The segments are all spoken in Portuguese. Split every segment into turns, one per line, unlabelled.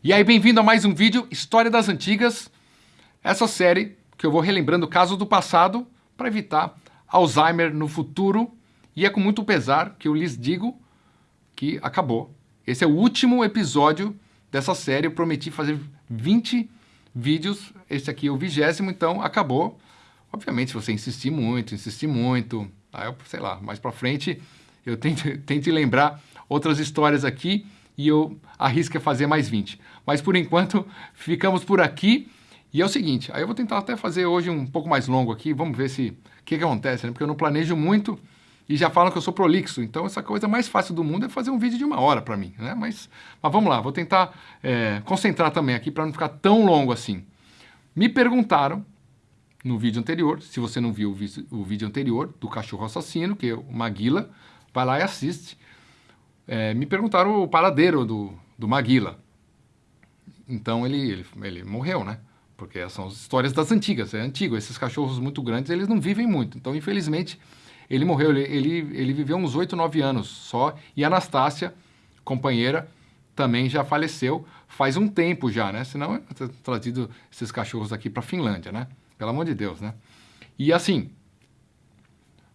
E aí, bem-vindo a mais um vídeo História das Antigas, essa série que eu vou relembrando casos do passado para evitar Alzheimer no futuro. E é com muito pesar que eu lhes digo que acabou. Esse é o último episódio dessa série. Eu prometi fazer 20 vídeos, esse aqui é o vigésimo, então acabou. Obviamente, se você insistir muito, insistir muito, aí eu, sei lá, mais para frente eu tento, tento lembrar outras histórias aqui e eu arrisco fazer mais 20. Mas por enquanto ficamos por aqui. E é o seguinte, aí eu vou tentar até fazer hoje um pouco mais longo aqui, vamos ver se o que, que acontece, né? porque eu não planejo muito e já falam que eu sou prolixo, então essa coisa mais fácil do mundo é fazer um vídeo de uma hora para mim, né? Mas, mas vamos lá, vou tentar é, concentrar também aqui para não ficar tão longo assim. Me perguntaram no vídeo anterior, se você não viu o vídeo anterior do cachorro assassino, que é o Maguila, vai lá e assiste é, me perguntaram o paradeiro do, do Maguila. Então ele, ele, ele, morreu, né? Porque são as histórias das antigas, é antigo. Esses cachorros muito grandes, eles não vivem muito. Então, infelizmente, ele morreu. Ele, ele, ele viveu uns 8, 9 anos só. E a Anastácia, companheira, também já faleceu faz um tempo já, né? Senão eu ter trazido esses cachorros aqui para a Finlândia, né? Pelo amor de Deus, né? E assim,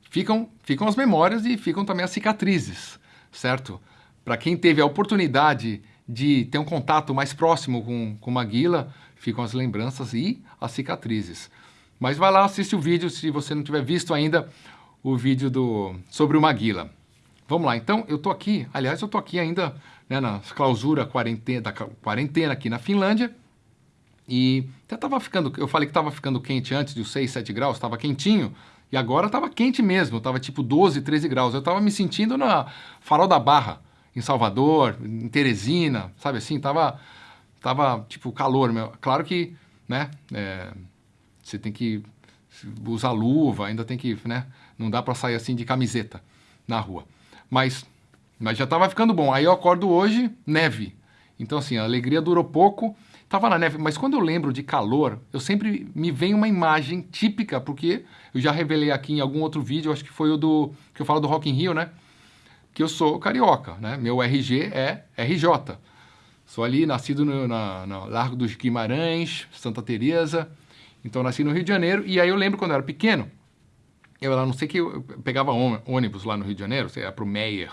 ficam, ficam as memórias e ficam também as cicatrizes certo? Para quem teve a oportunidade de ter um contato mais próximo com, com Maguila, ficam as lembranças e as cicatrizes. Mas vai lá, assiste o vídeo, se você não tiver visto ainda o vídeo do, sobre o Maguila. Vamos lá, então eu tô aqui, aliás, eu tô aqui ainda né, na clausura quarentena, da quarentena aqui na Finlândia, e até tava ficando, eu falei que estava ficando quente antes dos 6, 7 graus, estava quentinho, e agora estava quente mesmo, estava tipo 12, 13 graus. Eu estava me sentindo na Farol da Barra, em Salvador, em Teresina, sabe assim? Tava, tava tipo calor. Meu. Claro que, né, é, você tem que usar luva, ainda tem que, né, não dá para sair assim de camiseta na rua. Mas, mas já estava ficando bom. Aí eu acordo hoje, neve. Então assim, a alegria durou pouco, Tava na neve, mas quando eu lembro de calor, eu sempre me vem uma imagem típica, porque eu já revelei aqui em algum outro vídeo, acho que foi o do que eu falo do Rock in Rio, né? Que eu sou carioca, né? Meu RG é RJ. Sou ali nascido no na, Largo dos Guimarães, Santa Teresa. Então nasci no Rio de Janeiro e aí eu lembro quando eu era pequeno, eu lá não sei que eu pegava ônibus lá no Rio de Janeiro, sei, para o Meyer,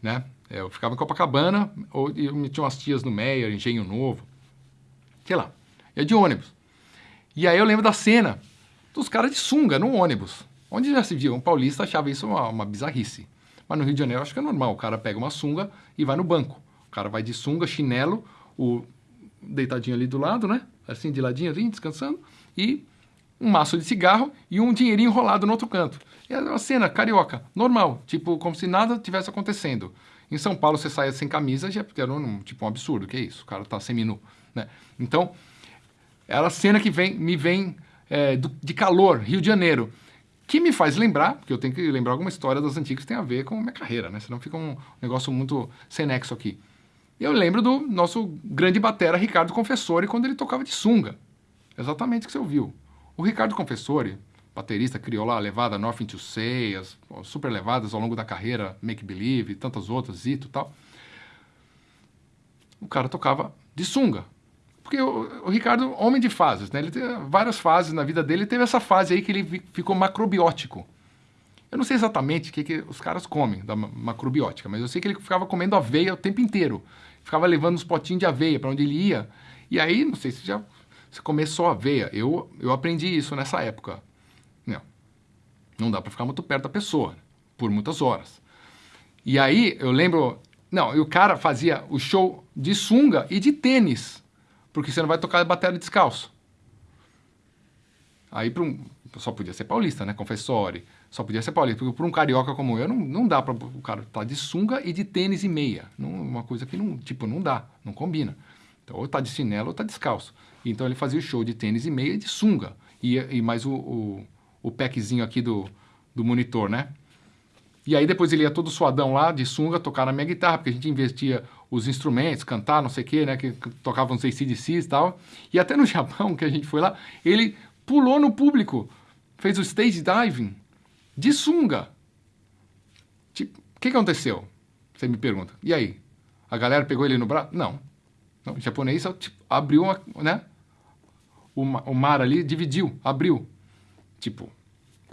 né? Eu ficava em Copacabana, ou eu tinha umas tias no Meyer, Engenho Novo sei lá, ia de ônibus. E aí eu lembro da cena dos caras de sunga no ônibus, onde já se viu, um paulista achava isso uma, uma bizarrice. Mas no Rio de Janeiro acho que é normal, o cara pega uma sunga e vai no banco. O cara vai de sunga, chinelo, o deitadinho ali do lado, né? Assim, de ladinho, assim, descansando, e um maço de cigarro e um dinheirinho enrolado no outro canto. É uma cena carioca, normal, tipo, como se nada tivesse acontecendo. Em São Paulo, você saia sem camisa, já era um, tipo um absurdo, que é isso? O cara tá seminu. Né? Então, ela cena que vem, me vem é, do, de calor, Rio de Janeiro, que me faz lembrar, porque eu tenho que lembrar alguma história das antigas que tem a ver com a minha carreira, né? senão fica um negócio muito sem nexo aqui. Eu lembro do nosso grande batera Ricardo Confessori quando ele tocava de sunga. Exatamente o que você ouviu. O Ricardo Confessori, baterista, criou lá a levada North into Say, as super levadas ao longo da carreira, Make Believe, tantas outras, Zito e tal. O cara tocava de sunga. Porque o, o, Ricardo, homem de fases, né? Ele teve várias fases na vida dele, teve essa fase aí que ele ficou macrobiótico. Eu não sei exatamente o que, que os caras comem da macrobiótica, mas eu sei que ele ficava comendo aveia o tempo inteiro. Ficava levando uns potinhos de aveia para onde ele ia. E aí, não sei se já se comer só aveia. Eu, eu aprendi isso nessa época. Não, não dá para ficar muito perto da pessoa por muitas horas. E aí eu lembro, não, e o cara fazia o show de sunga e de tênis porque você não vai tocar bateria descalço. Aí um, só podia ser paulista, né? Confessore, só podia ser paulista, porque para um carioca como eu não, não dá para o cara estar tá de sunga e de tênis e meia, não, uma coisa que não, tipo, não dá, não combina. Então ou tá de chinelo ou tá descalço. Então ele fazia o show de tênis e meia e de sunga e, e mais o, o, o packzinho aqui do, do monitor, né? E aí depois ele ia todo suadão lá, de sunga, tocar na minha guitarra, porque a gente investia os instrumentos, cantar, não sei o quê, né? Que tocavam uns ACDCs e tal. E até no Japão, que a gente foi lá, ele pulou no público, fez o stage diving de sunga. Tipo, o que, aconteceu? Você me pergunta. E aí? A galera pegou ele no braço? Não. Não, o japonês tipo, abriu, uma, né? O, o mar ali dividiu, abriu. Tipo,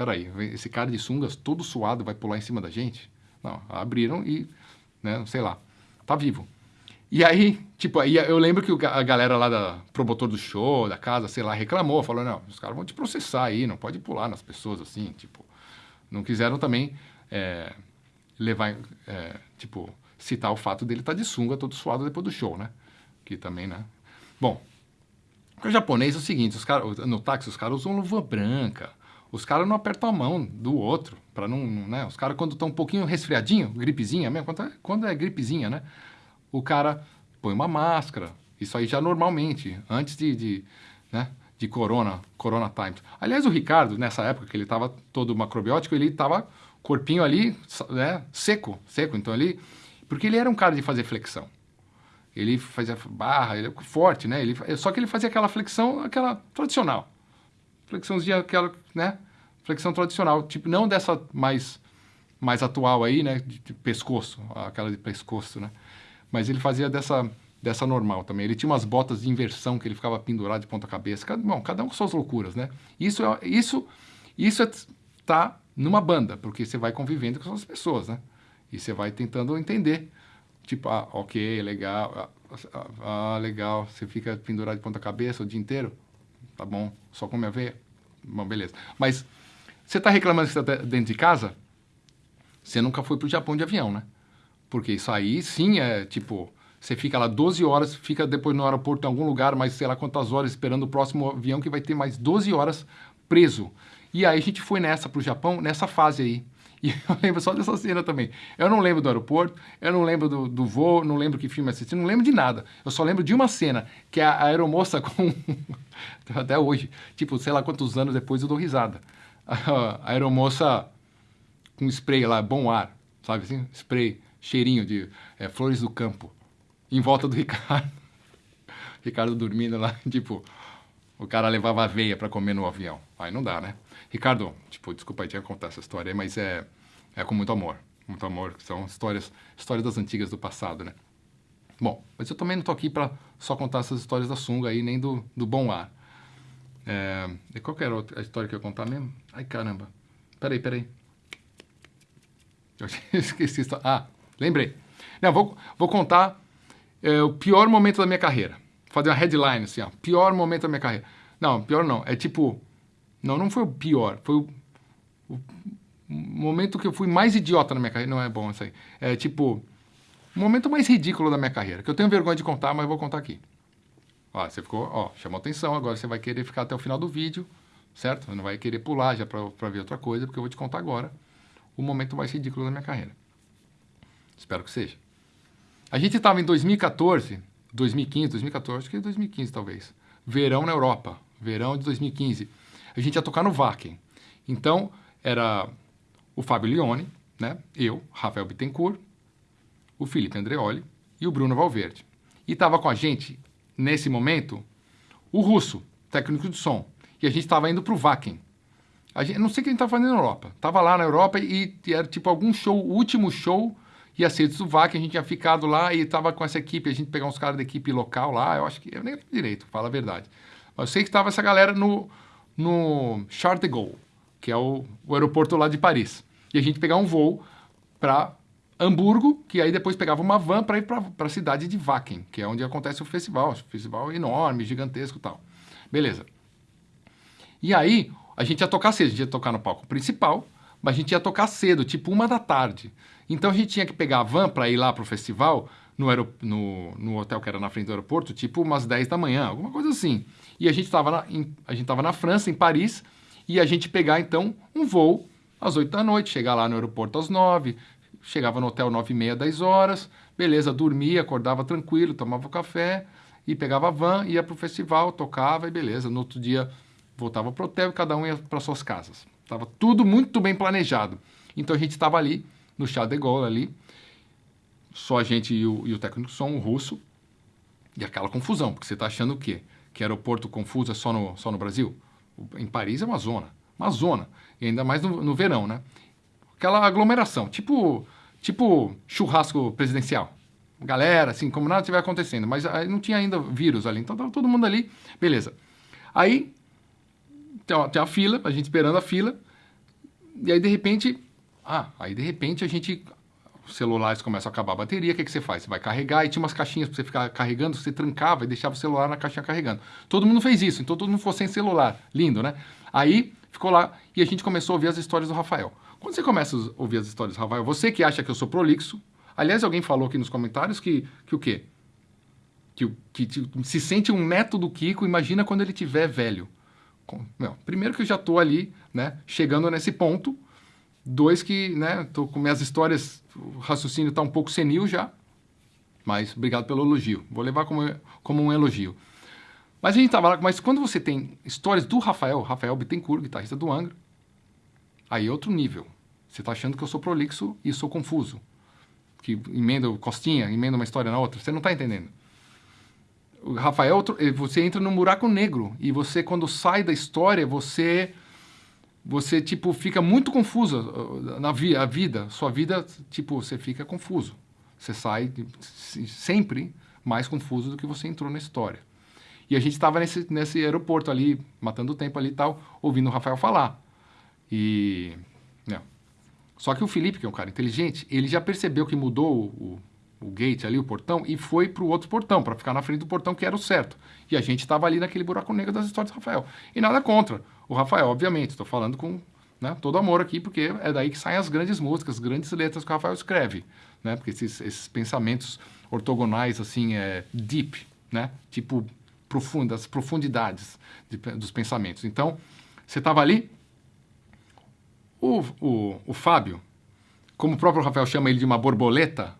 peraí, esse cara de sungas todo suado vai pular em cima da gente? Não, abriram e, né, sei lá, tá vivo. E aí, tipo, aí eu lembro que a galera lá da promotor do show, da casa, sei lá, reclamou, falou, não, os caras vão te processar aí, não pode pular nas pessoas assim, tipo, não quiseram também é, levar, é, tipo, citar o fato dele estar tá de sunga todo suado depois do show, né? Que também, né? Bom, o japonês é o seguinte, os cara, no táxi os caras usam luva branca, os caras não apertam a mão do outro, para não, né? Os caras quando estão um pouquinho resfriadinho, gripezinha mesmo, quando é, quando é gripezinha, né? O cara põe uma máscara, isso aí já normalmente, antes de, de né? De corona, corona times. Aliás, o Ricardo, nessa época que ele estava todo macrobiótico, ele estava corpinho ali, né? Seco, seco. Então ele, porque ele era um cara de fazer flexão. Ele fazia barra, ele é forte, né? Ele, só que ele fazia aquela flexão, aquela tradicional. Flexãozinha, aquela, né? Flexão tradicional, tipo, não dessa mais, mais atual aí, né? De, de pescoço, aquela de pescoço, né? Mas ele fazia dessa, dessa normal também. Ele tinha umas botas de inversão que ele ficava pendurado de ponta cabeça. Cada, bom, cada um com suas loucuras, né? Isso, é, isso, isso é, tá numa banda, porque você vai convivendo com as pessoas, né? E você vai tentando entender Tipo, ah, ok, legal, ah, ah, ah, legal, você fica pendurado de ponta cabeça o dia inteiro? Tá bom, só come a veia? Bom, beleza. Mas você está reclamando que você está dentro de casa? Você nunca foi para o Japão de avião, né? Porque isso aí, sim, é tipo... Você fica lá 12 horas, fica depois no aeroporto em algum lugar, mais sei lá quantas horas, esperando o próximo avião que vai ter mais 12 horas preso. E aí a gente foi nessa para o Japão, nessa fase aí. E eu lembro só dessa cena também. Eu não lembro do aeroporto, eu não lembro do, do voo, não lembro que filme assisti, não lembro de nada. Eu só lembro de uma cena, que é a aeromoça com... Até hoje, tipo, sei lá quantos anos depois eu dou risada. A aeromoça com spray lá, bom ar, sabe assim? Spray, cheirinho de é, flores do campo, em volta do Ricardo. Ricardo dormindo lá, tipo, o cara levava aveia para comer no avião. Aí não dá, né? Ricardo, tipo, desculpa aí, tinha que contar essa história aí, mas é, é com muito amor. Muito amor, são histórias, histórias das antigas do passado, né? Bom, mas eu também não tô aqui para só contar essas histórias da sunga aí, nem do, do bom ar. É, e qual que era a história que eu ia contar mesmo? Ai, caramba. Peraí, peraí. Eu esqueci. Ah, lembrei. Não, vou, vou contar é, o pior momento da minha carreira. Fazer uma headline assim, ó. Pior momento da minha carreira. Não, pior não. É tipo não, não foi o pior. Foi o, o momento que eu fui mais idiota na minha carreira. Não é bom isso aí. É tipo, o momento mais ridículo da minha carreira. Que eu tenho vergonha de contar, mas vou contar aqui. Ó, você ficou, ó, chamou atenção. Agora você vai querer ficar até o final do vídeo, certo? Você não vai querer pular já para ver outra coisa, porque eu vou te contar agora o momento mais ridículo da minha carreira. Espero que seja. A gente estava em 2014, 2015, 2014, acho que 2015 talvez. Verão na Europa. Verão de 2015 a gente ia tocar no Wacken. Então, era o Fábio Lione, né? eu, Rafael Bittencourt, o Felipe Andreoli e o Bruno Valverde. E estava com a gente, nesse momento, o Russo, técnico de som. E a gente estava indo para o Wacken. A gente, não sei o que a gente estava fazendo na Europa. Estava lá na Europa e, e era tipo algum show, o último show ser do Wacken, a gente tinha ficado lá e estava com essa equipe, a gente pegou uns caras da equipe local lá, eu acho que, eu nem direito, fala a verdade. Mas eu sei que estava essa galera no, no Charles de Gaulle, que é o, o aeroporto lá de Paris. E a gente pegava um voo para Hamburgo, que aí depois pegava uma van para ir para a cidade de Wacken, que é onde acontece o festival. Um festival enorme, gigantesco e tal. Beleza. E aí, a gente ia tocar cedo, a gente ia tocar no palco principal, mas a gente ia tocar cedo, tipo uma da tarde. Então a gente tinha que pegar a van para ir lá para o festival, no, no, no, hotel que era na frente do aeroporto, tipo umas 10 da manhã, alguma coisa assim. E a gente estava na, gente na França, em Paris, e a gente pegar então um voo às 8 da noite, chegar lá no aeroporto às 9, chegava no hotel 9 e meia, 10 horas, beleza, dormia, acordava tranquilo, tomava café e pegava a van, ia para o festival, tocava e beleza. No outro dia voltava para o hotel e cada um ia para suas casas. Estava tudo muito bem planejado. Então a gente estava ali, no Chá de Gaulle ali, só a gente e o, e o técnico de som, o russo, e aquela confusão, porque você está achando o quê? Que aeroporto confuso é só no, só no Brasil? Em Paris é uma zona, uma zona, e ainda mais no, no verão, né? Aquela aglomeração, tipo, tipo churrasco presidencial. galera, assim, como nada estiver acontecendo. Mas não tinha ainda vírus ali, então tava todo mundo ali, beleza. Aí tem a, tem fila, a gente esperando a fila, e aí de repente, ah, aí de repente a gente os celulares começam a acabar a bateria, o que, que você faz? Você vai carregar e tinha umas caixinhas para você ficar carregando, você trancava e deixava o celular na caixinha carregando. Todo mundo fez isso, então todo mundo ficou sem celular. Lindo, né? Aí ficou lá e a gente começou a ouvir as histórias do Rafael. Quando você começa a ouvir as histórias do Rafael, você que acha que eu sou prolixo, aliás, alguém falou aqui nos comentários que, que o quê? Que, que, que se sente um neto do Kiko, imagina quando ele tiver velho. Primeiro que eu já estou ali, né, chegando nesse ponto, Dois que, né, com minhas histórias, o raciocínio está um pouco senil já, mas obrigado pelo elogio. Vou levar como, como um elogio. Mas a gente estava lá, mas quando você tem histórias do Rafael, Rafael Bittencourt, guitarrista do Angra, aí é outro nível. Você está achando que eu sou prolixo e sou confuso. Que emenda costinha, emenda uma história na outra. Você não está entendendo. O Rafael, eh, você entra num buraco negro e você, quando sai da história, você você tipo fica muito confuso uh, na vi a vida, sua vida tipo você fica confuso. Você sai sempre mais confuso do que você entrou na história. E a gente estava nesse, nesse aeroporto ali, matando tempo ali e tal, ouvindo o Rafael falar. E. Não. Né. Só que o Felipe, que é um cara inteligente, ele já percebeu que mudou o, o gate ali, o portão, e foi para o outro portão, para ficar na frente do portão que era o certo. E a gente estava ali naquele buraco negro das histórias do Rafael. E nada contra o Rafael, obviamente, estou falando com né, todo amor aqui, porque é daí que saem as grandes músicas, as grandes letras que o Rafael escreve, né? Porque esses, esses pensamentos ortogonais, assim, é deep, né? Tipo, profundas, profundidades de, dos pensamentos. Então, você estava ali, o, o, o Fábio, como o próprio Rafael chama ele de uma borboleta,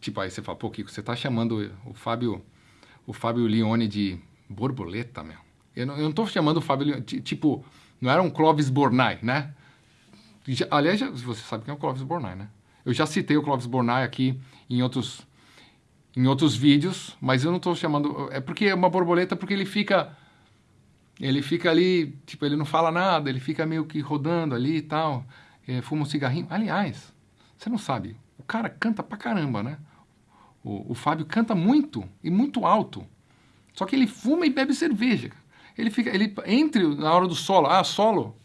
Tipo, aí você fala, pô, Kiko, você tá chamando o Fábio, o Fábio Leone de borboleta, meu. Eu não, eu não tô chamando o Fábio Leone, tipo, não era um Clóvis Bornai, né? Já, aliás, já, você sabe quem é o Clóvis Bornai, né? Eu já citei o Clóvis Bornai aqui em outros, em outros vídeos, mas eu não estou chamando... É porque é uma borboleta porque ele fica... Ele fica ali, tipo, ele não fala nada, ele fica meio que rodando ali e tal, é, fuma um cigarrinho. Aliás, você não sabe, cara canta pra caramba, né? O, o Fábio canta muito e muito alto. Só que ele fuma e bebe cerveja. Ele fica, ele entre na hora do solo, ah, solo,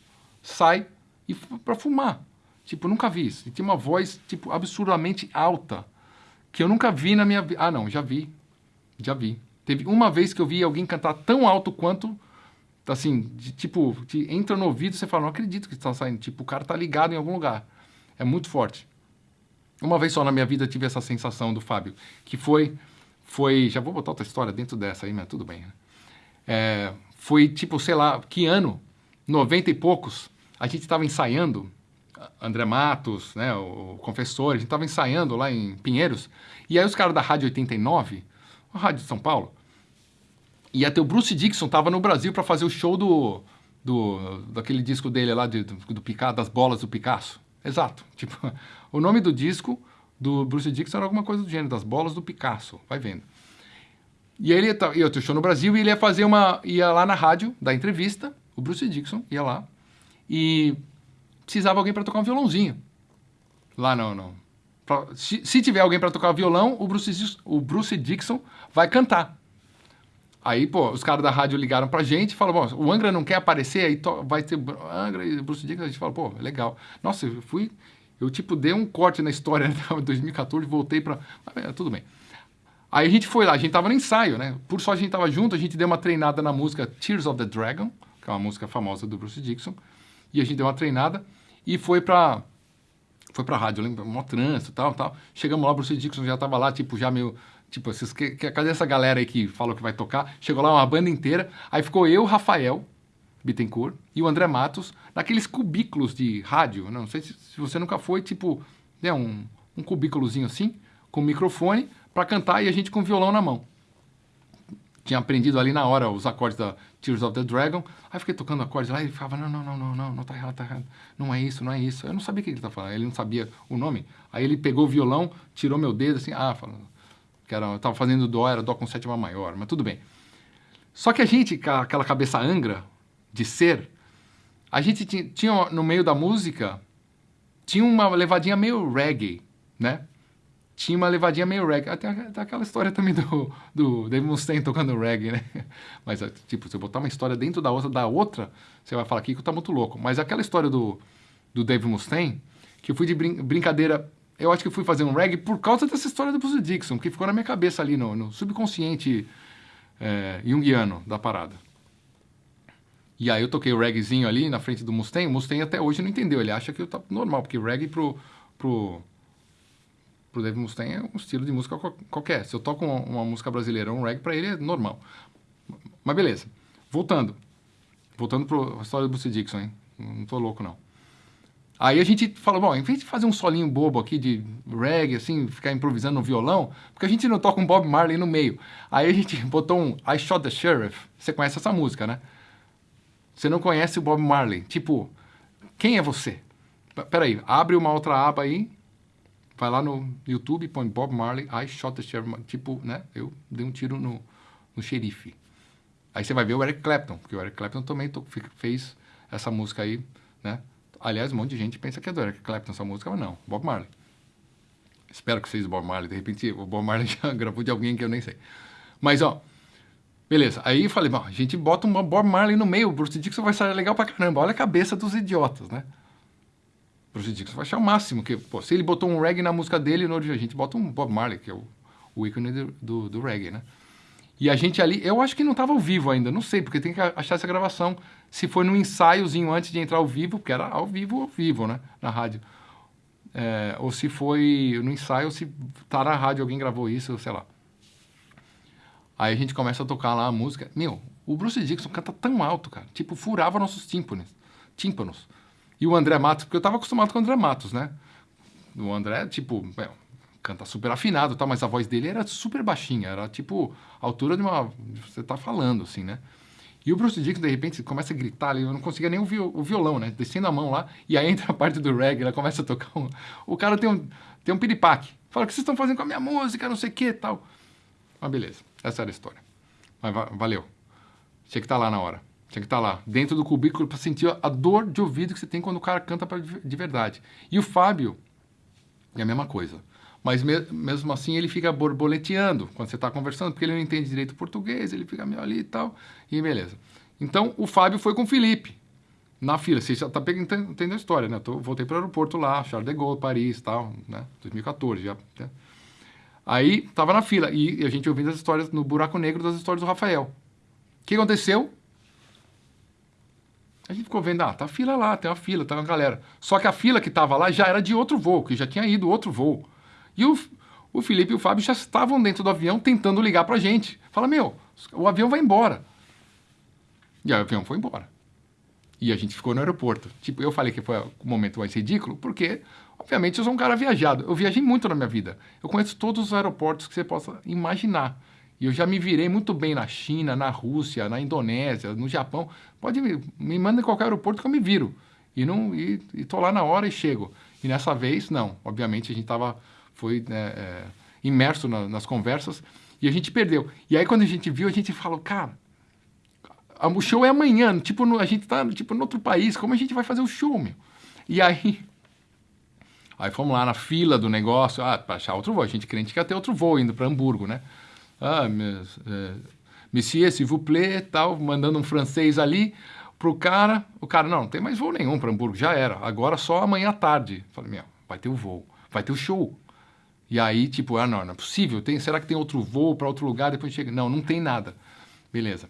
sai e para fumar. Tipo, nunca vi isso. Ele tem uma voz tipo absurdamente alta que eu nunca vi na minha vida. Ah, não, já vi. Já vi. Teve uma vez que eu vi alguém cantar tão alto quanto assim, de, tipo, de, entra no ouvido e você fala, não acredito que está saindo. Tipo, o cara tá ligado em algum lugar. É muito forte. Uma vez só na minha vida tive essa sensação do Fábio, que foi, foi, já vou botar outra história dentro dessa aí, mas tudo bem. Né? É, foi tipo, sei lá, que ano, 90 e poucos, a gente estava ensaiando, André Matos, né, o confessor, a gente estava ensaiando lá em Pinheiros, e aí os caras da Rádio 89, a Rádio de São Paulo, e até o Bruce Dixon estava no Brasil para fazer o show do, do, daquele disco dele lá, de, do, do Picasso, das bolas do Picasso. Exato. Tipo, o nome do disco do Bruce Dixon era alguma coisa do gênero, das bolas do Picasso. Vai vendo. E aí ele ia, ia ter show no Brasil e ele ia fazer uma. ia lá na rádio, da entrevista, o Bruce Dixon ia lá e precisava alguém para tocar um violãozinho. Lá não, não. Pra, se, se, tiver alguém para tocar violão, o Bruce, o Bruce Dixon vai cantar. Aí, pô, os caras da rádio ligaram pra gente e falaram, bom, o Angra não quer aparecer, aí vai ter Angra e Bruce Dickinson. A gente fala, pô, legal. Nossa, eu fui, eu tipo dei um corte na história em 2014, voltei pra... Ah, tudo bem. Aí a gente foi lá, a gente tava no ensaio, né? Por só a gente tava junto, a gente deu uma treinada na música Tears of the Dragon, que é uma música famosa do Bruce Dixon, e a gente deu uma treinada e foi pra foi pra rádio, lembra? Mó trânsito e tal, tal. Chegamos lá, o Bruce Dixon já tava lá, tipo, já meio Tipo, esses, que, que, cadê essa galera aí que falou que vai tocar? Chegou lá uma banda inteira, aí ficou eu, Rafael Bittencourt e o André Matos naqueles cubículos de rádio. Não sei se, se você nunca foi, tipo, né, um, um cubículozinho assim, com microfone, para cantar e a gente com violão na mão. Tinha aprendido ali na hora os acordes da Tears of the Dragon. Aí fiquei tocando acordes lá e ele falava: não, não, não, não, não, não tá errado, tá errado. Não é isso, não é isso. Eu não sabia o que ele tá falando, ele não sabia o nome. Aí ele pegou o violão, tirou meu dedo assim, ah, falando que era, eu estava fazendo dó, era dó com sétima maior, mas tudo bem. Só que a gente, com aquela cabeça angra de ser, a gente tinha, tinha no meio da música, tinha uma levadinha meio reggae, né? tinha uma levadinha meio reggae. Até, até aquela história também do, do Dave Mustaine tocando reggae, né? Mas, tipo, se eu botar uma história dentro da outra, da outra, você vai falar que tá muito louco. Mas aquela história do, do Dave Mustaine, que eu fui de brin brincadeira, eu acho que fui fazer um reggae por causa dessa história do Bruce Dixon, que ficou na minha cabeça ali no, no subconsciente é, junguiano da parada. E aí eu toquei o reggaezinho ali na frente do Mustaine, o Mustaine até hoje não entendeu, ele acha que eu tá normal, porque reggae pro, pro, pro Dave Mustaine é um estilo de música qualquer. Se eu toco uma, uma música brasileira, um reggae, para ele é normal. Mas beleza. Voltando. Voltando para a história do Bruce Dixon, hein? Não tô louco, não. Aí a gente falou, bom, em vez de fazer um solinho bobo aqui de reggae, assim, ficar improvisando no violão, porque a gente não toca um Bob Marley no meio. Aí a gente botou um I Shot the Sheriff. Você conhece essa música, né? Você não conhece o Bob Marley. Tipo, quem é você? Peraí, abre uma outra aba aí, vai lá no YouTube, põe Bob Marley, I Shot the Sheriff. Tipo, né? Eu dei um tiro no, no xerife. Aí você vai ver o Eric Clapton, porque o Eric Clapton também fez essa música aí, né? Aliás, um monte de gente pensa que é do Eric Clapton essa música, mas não, Bob Marley. Espero que seja Bob Marley, de repente o Bob Marley já gravou de alguém que eu nem sei. Mas, ó, beleza. Aí falei, bom, a gente bota um Bob Marley no meio, o Bruce Dixon vai sair legal pra caramba. Olha a cabeça dos idiotas, né? Bruce Dixon vai achar o máximo, que, pô, se ele botou um reggae na música dele, no, a gente bota um Bob Marley, que é o, o ícone do, do, do reggae, né? E a gente ali, eu acho que não estava ao vivo ainda, não sei, porque tem que achar essa gravação. Se foi no ensaiozinho antes de entrar ao vivo, porque era ao vivo, ao vivo, né? Na rádio. É, ou se foi no ensaio, se tá na rádio, alguém gravou isso, sei lá. Aí a gente começa a tocar lá a música. Meu, o Bruce Dixon canta tão alto, cara. Tipo, furava nossos tímpanos. tímpanos. E o André Matos, porque eu tava acostumado com o André Matos, né? O André, tipo, canta super afinado, tá? mas a voz dele era super baixinha, era tipo a altura de uma. Você tá falando, assim, né? E o Bruce Dixon, de repente, começa a gritar ali, eu não conseguia nem ouvir o violão, né? Descendo a mão lá, e aí entra a parte do reggae, ela começa a tocar um... O cara tem um, tem um piripaque. Fala, o que vocês estão fazendo com a minha música, não sei o que tal. Mas beleza, essa era a história. Mas valeu. Tinha que estar tá lá na hora. Tinha que estar tá lá, dentro do cubículo, para sentir a dor de ouvido que você tem quando o cara canta pra, de verdade. E o Fábio, é a mesma coisa. Mas me, mesmo assim ele fica borboleteando quando você está conversando, porque ele não entende direito português, ele fica meio ali e tal, e beleza. Então o Fábio foi com o Felipe na fila. Você já está entendendo a história, né? Eu voltei para o aeroporto lá, Charles de Gaulle, Paris e tal, né? 2014 já. Né? Aí tava na fila e a gente ouvindo as histórias no buraco negro das histórias do Rafael. O que aconteceu? A gente ficou vendo, ah, tá a fila lá, tem uma fila, tá uma galera. Só que a fila que tava lá já era de outro voo, que já tinha ido outro voo. E o, o Felipe e o Fábio já estavam dentro do avião tentando ligar para a gente. Fala, meu, o avião vai embora. E aí o avião foi embora. E a gente ficou no aeroporto. Tipo, eu falei que foi o momento mais ridículo, porque, obviamente, eu sou um cara viajado. Eu viajei muito na minha vida. Eu conheço todos os aeroportos que você possa imaginar. E eu já me virei muito bem na China, na Rússia, na Indonésia, no Japão. Pode me, me manda em qualquer aeroporto que eu me viro. E, não, e, e tô lá na hora e chego. E nessa vez, não. Obviamente, a gente estava foi né, é, imerso na, nas conversas e a gente perdeu. E aí quando a gente viu, a gente falou, cara, o show é amanhã, tipo, no, a gente tá tipo, no outro país, como a gente vai fazer o show, meu? E aí, aí fomos lá na fila do negócio, ah, para achar outro voo, a gente crente que ia ter outro voo indo para Hamburgo, né? Ah, mes, é, monsieur, s'il vous plaît, tal, mandando um francês ali pro cara, o cara, não, não tem mais voo nenhum para Hamburgo, já era, agora só amanhã à tarde. Falei, meu, vai ter o voo, vai ter o show. E aí, tipo, ah, não, não é possível. Tem, será que tem outro voo para outro lugar? Depois chega. Não, não tem nada. Beleza.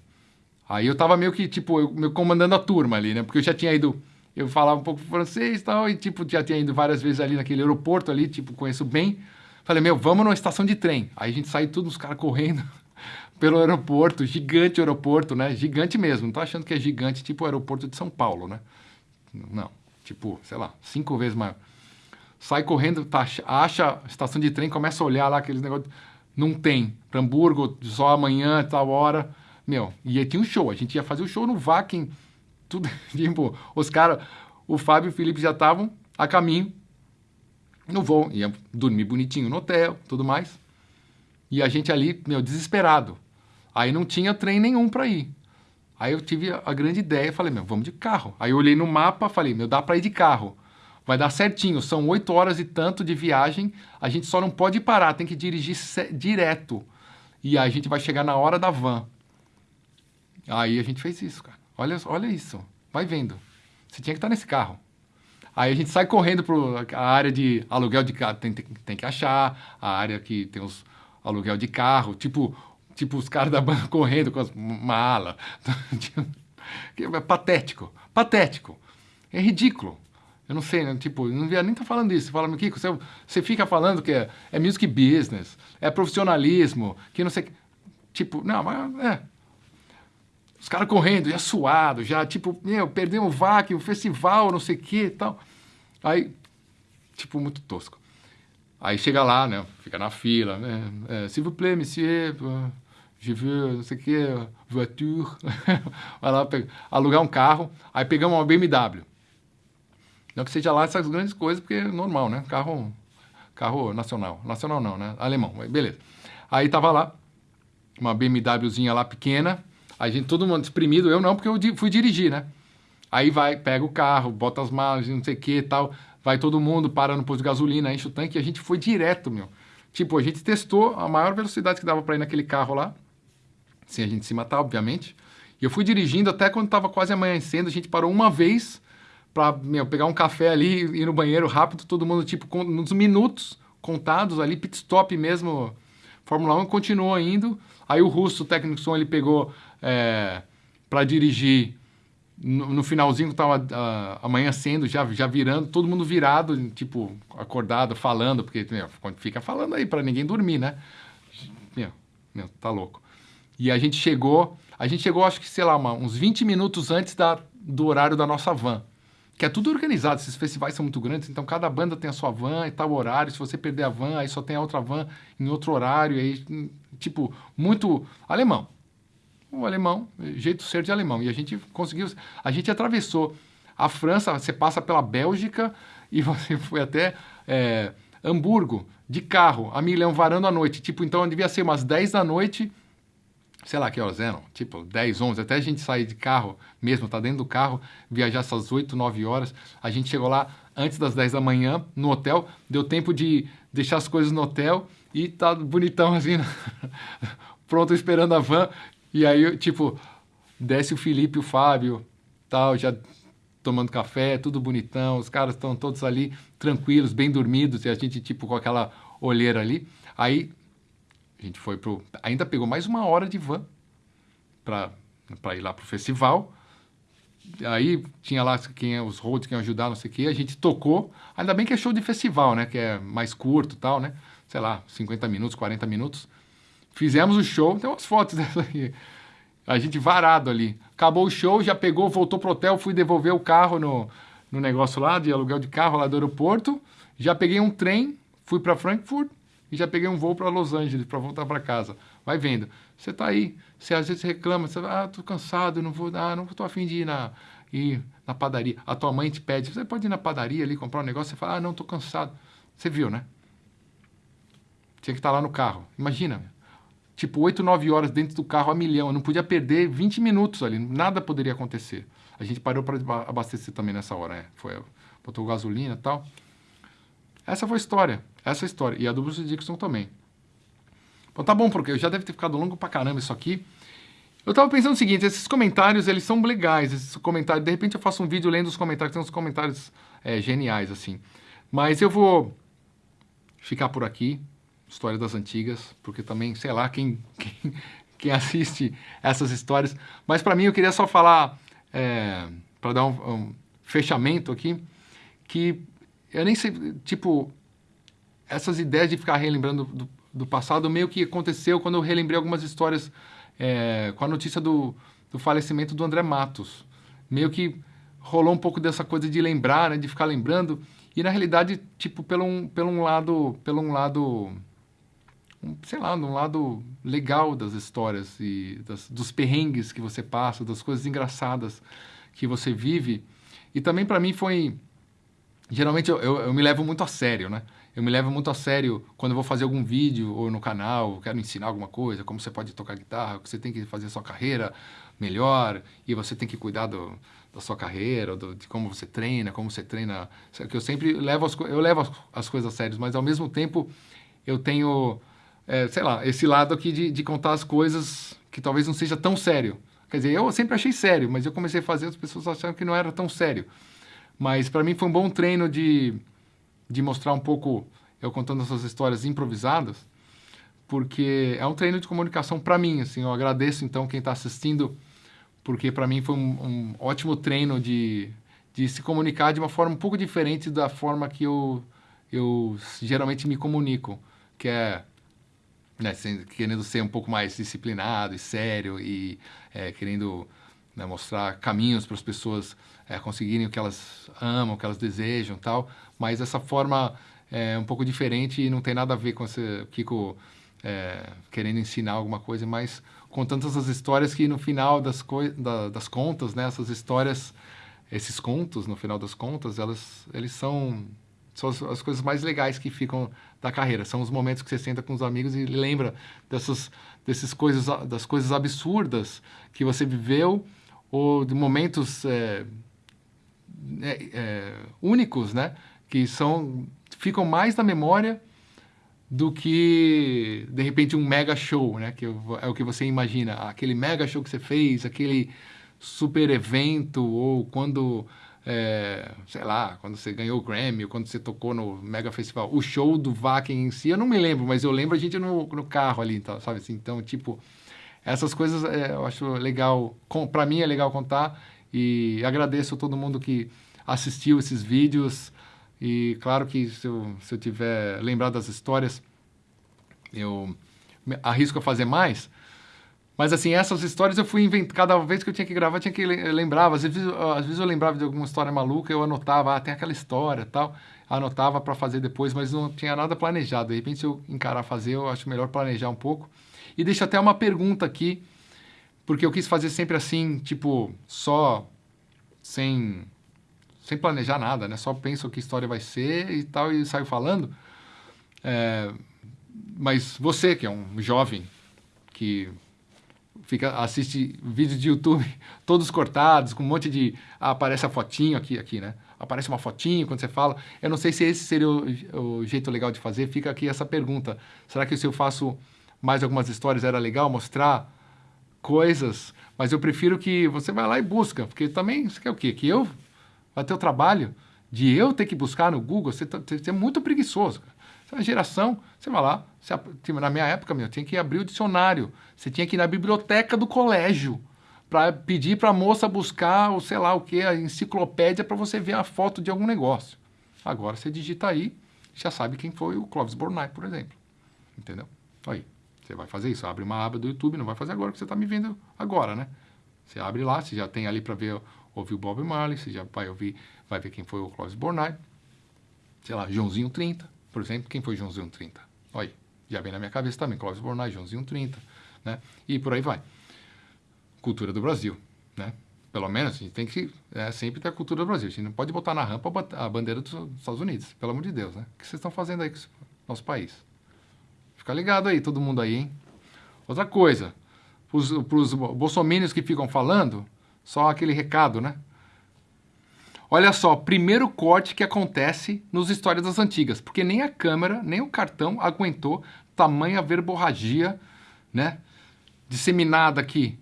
Aí eu tava meio que, tipo, eu, meio comandando a turma ali, né? Porque eu já tinha ido. Eu falava um pouco francês e tal, e, tipo, já tinha ido várias vezes ali naquele aeroporto ali, tipo, conheço bem. Falei, meu, vamos numa estação de trem. Aí a gente sai tudo, os caras correndo pelo aeroporto, gigante aeroporto, né? Gigante mesmo. Não tô achando que é gigante, tipo o aeroporto de São Paulo, né? Não. Tipo, sei lá, cinco vezes maior sai correndo, tá, acha a estação de trem, começa a olhar lá aqueles negócios. Não tem. Pra Hamburgo, só amanhã, tal hora. Meu, e aí tinha um show. A gente ia fazer o um show no Vakin. Tudo, tipo, os caras, o Fábio e o Felipe já estavam a caminho no voo. Ia dormir bonitinho no hotel, tudo mais. E a gente ali, meu, desesperado. Aí não tinha trem nenhum para ir. Aí eu tive a grande ideia, falei, meu, vamos de carro. Aí eu olhei no mapa, falei, meu, dá para ir de carro. vai dar certinho. São oito horas e tanto de viagem. A gente só não pode parar, tem que dirigir direto. E a gente vai chegar na hora da van. Aí a gente fez isso, cara. Olha, olha isso. Vai vendo. Você tinha que estar nesse carro. Aí a gente sai correndo para a área de aluguel de carro. Tem, tem, tem, que achar a área que tem os aluguel de carro. Tipo, tipo os caras da banda correndo com as malas. é patético. Patético. É ridículo. Eu não sei, né? tipo, não devia nem estar tá falando isso. Fala, Kiko, você, você fica falando que é, é music business, é profissionalismo, que não sei. Tipo, não, mas é. Os caras correndo, já suado, já, tipo, meu, perdemos o VAC, o festival, não sei o que e tal. Aí, tipo, muito tosco. Aí chega lá, né? Fica na fila, né? É, S'il vous plaît, monsieur, je veux, não sei o que, voiture. Vai lá, pega, alugar um carro. Aí pegamos uma BMW. Não que seja lá essas grandes coisas, porque é normal, né? Carro, carro nacional. Nacional não, né? Alemão, beleza. Aí tava lá, uma BMWzinha lá pequena, a gente, todo mundo exprimido, eu não, porque eu fui dirigir, né? Aí vai, pega o carro, bota as malas, não sei o que e tal, vai todo mundo, para no posto de gasolina, enche o tanque, e a gente foi direto, meu. Tipo, a gente testou a maior velocidade que dava para ir naquele carro lá, sem a gente se matar, obviamente. E eu fui dirigindo até quando estava quase amanhecendo, a gente parou uma vez para pegar um café ali, ir no banheiro rápido, todo mundo, tipo, com, nos minutos contados ali, pit stop mesmo, Fórmula 1 continuou indo. Aí o russo, o técnico som, ele pegou é, para dirigir no, no, finalzinho que estava uh, amanhecendo, já, já virando, todo mundo virado, tipo, acordado, falando, porque meu, fica falando aí para ninguém dormir, né? Meu, meu, tá louco. E a gente chegou, a gente chegou, acho que, sei lá, uma, uns 20 minutos antes da, do horário da nossa van que é tudo organizado, esses festivais são muito grandes, então cada banda tem a sua van e tal horário, se você perder a van, aí só tem a outra van em outro horário, aí, tipo, muito alemão. O alemão, jeito ser de alemão. E a gente conseguiu, a gente atravessou a França, você passa pela Bélgica e você foi até é, Hamburgo de carro, a milhão varando à noite. Tipo, então devia ser umas 10 da noite sei lá que horas eram, tipo 10, 11, até a gente sair de carro mesmo, tá dentro do carro, viajar essas 8, 9 horas, a gente chegou lá antes das 10 da manhã no hotel, deu tempo de deixar as coisas no hotel e tá bonitão assim, pronto esperando a van, e aí tipo, desce o Felipe, o Fábio, tal, já tomando café, tudo bonitão, os caras estão todos ali tranquilos, bem dormidos, e a gente tipo com aquela olheira ali, aí a gente foi pro. Ainda pegou mais uma hora de van para ir lá pro festival. Aí tinha lá quem os roads que iam ajudar, não sei o quê. A gente tocou. Ainda bem que é show de festival, né? Que é mais curto tal, né? Sei lá, 50 minutos, 40 minutos. Fizemos o show. Tem umas fotos dessa aqui. A gente varado ali. Acabou o show, já pegou, voltou pro hotel, fui devolver o carro no, no negócio lá de aluguel de carro lá do aeroporto. Já peguei um trem, fui para Frankfurt e já peguei um voo para Los Angeles para voltar para casa. Vai vendo. Você está aí, você às vezes reclama, você ah, tô cansado, não vou, ah, não tô afim de ir na, ir na padaria. A tua mãe te pede, você pode ir na padaria ali comprar um negócio, você fala, ah, não, tô cansado. Você viu, né? Tinha que estar tá lá no carro. Imagina, tipo, 8, 9 horas dentro do carro a milhão. Eu não podia perder 20 minutos ali, nada poderia acontecer. A gente parou para abastecer também nessa hora, né? Foi, botou gasolina e tal. Essa foi a história. Essa é a história. E a do Bruce Dixon também. Bom, tá bom, porque já deve ter ficado longo pra caramba isso aqui. Eu tava pensando o seguinte, esses comentários, eles são legais, esses comentários, de repente eu faço um vídeo lendo os comentários, tem uns comentários é, geniais, assim. Mas eu vou ficar por aqui, História das Antigas, porque também, sei lá, quem, quem, quem assiste essas histórias. Mas para mim eu queria só falar, é, para dar um, um fechamento aqui, que eu nem sei, tipo, essas ideias de ficar relembrando do, do, passado meio que aconteceu quando eu relembrei algumas histórias é, com a notícia do, do falecimento do André Matos. Meio que rolou um pouco dessa coisa de lembrar, né, de ficar lembrando, e na realidade, tipo, pelo um, pelo um lado, pelo um lado, sei lá, um lado legal das histórias e das, dos perrengues que você passa, das coisas engraçadas que você vive. E também para mim foi, geralmente eu, eu, eu me levo muito a sério, né? eu me levo muito a sério quando eu vou fazer algum vídeo ou no canal, quero ensinar alguma coisa, como você pode tocar guitarra, que você tem que fazer a sua carreira melhor e você tem que cuidar do, da sua carreira, do, de como você treina, como você treina. Que eu sempre levo as, eu levo as, as coisas sérias, mas ao mesmo tempo eu tenho, é, sei lá, esse lado aqui de, de contar as coisas que talvez não seja tão sério. Quer dizer, eu sempre achei sério, mas eu comecei a fazer, as pessoas acharam que não era tão sério. Mas para mim foi um bom treino de, de mostrar um pouco, eu contando essas histórias improvisadas, porque é um treino de comunicação para mim. Assim, eu agradeço então quem está assistindo porque para mim foi um, um, ótimo treino de, de se comunicar de uma forma um pouco diferente da forma que eu, eu geralmente me comunico, que é né, querendo ser um pouco mais disciplinado e sério e é, querendo né, mostrar caminhos para as pessoas é, conseguirem o que elas amam, o que elas desejam tal, mas essa forma é um pouco diferente e não tem nada a ver com esse Kiko é, querendo ensinar alguma coisa, mas contando essas histórias que no final das, da, das contas, né, essas histórias, esses contos, no final das contas, elas, eles são, são as, as, coisas mais legais que ficam da carreira. São os momentos que você senta com os amigos e lembra dessas, desses coisas, das coisas absurdas que você viveu ou de momentos é, é, é únicos, né, que são, ficam mais na memória do que, de repente, um mega show, né? Que é o que você imagina. Aquele mega show que você fez, aquele super evento, ou quando, é, sei lá, quando você ganhou o Grammy, quando você tocou no mega festival. O show do Vakin em si, eu não me lembro, mas eu lembro a gente no, no carro ali, então, sabe assim? Então, tipo, essas coisas é, eu acho legal, para mim é legal contar, e agradeço a todo mundo que assistiu esses vídeos, e claro que se eu, se eu tiver lembrado das histórias, eu arrisco a fazer mais. Mas assim, essas histórias eu fui inventando. Cada vez que eu tinha que gravar, eu tinha que lembrar. Às vezes, às vezes eu lembrava de alguma história maluca, eu anotava, ah, tem aquela história tal. Anotava para fazer depois, mas não tinha nada planejado. De repente, se eu encarar fazer, eu acho melhor planejar um pouco. E deixo até uma pergunta aqui, porque eu quis fazer sempre assim, tipo, só sem sem planejar nada, né? Só penso que história vai ser e tal e saio falando. É, mas você que é um jovem que fica assiste vídeos de YouTube todos cortados com um monte de ah, aparece a fotinho aqui aqui, né? Aparece uma fotinho quando você fala. Eu não sei se esse seria o, o jeito legal de fazer. Fica aqui essa pergunta: será que se eu faço mais algumas histórias era legal mostrar coisas? Mas eu prefiro que você vá lá e busca, porque também você quer o quê? Que eu vai ter o trabalho de eu ter que buscar no Google, você, tá, você é muito preguiçoso. Você é uma geração, você vai lá, você, tipo, na minha época, meu, tinha que abrir o dicionário, você tinha que ir na biblioteca do colégio para pedir para a moça buscar, ou sei lá o que, a enciclopédia para você ver a foto de algum negócio. Agora você digita aí, já sabe quem foi o Clóvis Bornai, por exemplo. Entendeu? Aí, você vai fazer isso, abre uma aba do YouTube, não vai fazer agora, porque você está me vendo agora, né? Você abre lá, você já tem ali para ver ouviu Bob Marley, você já vai ouvir, vai ver quem foi o Clóvis Bornai, sei lá, Joãozinho 30, por exemplo, quem foi Joãozinho 30? Olha já vem na minha cabeça também, Clóvis Bornai, Joãozinho 30, né? E por aí vai. Cultura do Brasil, né? Pelo menos a gente tem que é, sempre ter a cultura do Brasil. A gente não pode botar na rampa a bandeira dos Estados Unidos, pelo amor de Deus, né? O que vocês estão fazendo aí com o nosso país? Fica ligado aí, todo mundo aí, hein? Outra coisa, para os bolsominions que ficam falando, só aquele recado, né? Olha só, primeiro corte que acontece nos Histórias das Antigas, porque nem a câmera, nem o cartão aguentou tamanha verborragia, né? Disseminada aqui.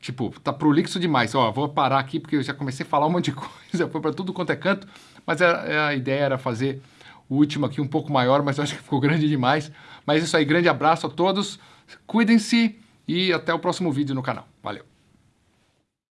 Tipo, tá prolixo demais. Ó, vou parar aqui porque eu já comecei a falar um monte de coisa, foi para tudo quanto é canto, mas a, a ideia era fazer o último aqui um pouco maior, mas eu acho que ficou grande demais. Mas é isso aí, grande abraço a todos, cuidem-se e até o próximo vídeo no canal. Valeu!